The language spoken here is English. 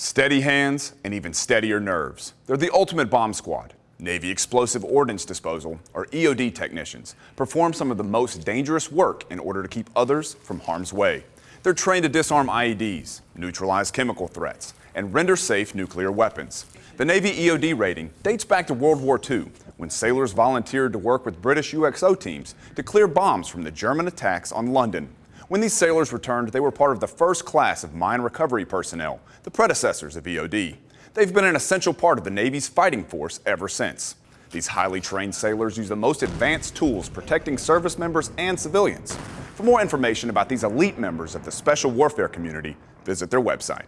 Steady hands and even steadier nerves. They're the ultimate bomb squad. Navy Explosive Ordnance Disposal, or EOD technicians, perform some of the most dangerous work in order to keep others from harm's way. They're trained to disarm IEDs, neutralize chemical threats, and render safe nuclear weapons. The Navy EOD rating dates back to World War II, when sailors volunteered to work with British UXO teams to clear bombs from the German attacks on London. When these sailors returned, they were part of the first class of mine recovery personnel, the predecessors of EOD. They've been an essential part of the Navy's fighting force ever since. These highly trained sailors use the most advanced tools protecting service members and civilians. For more information about these elite members of the Special Warfare community, visit their website.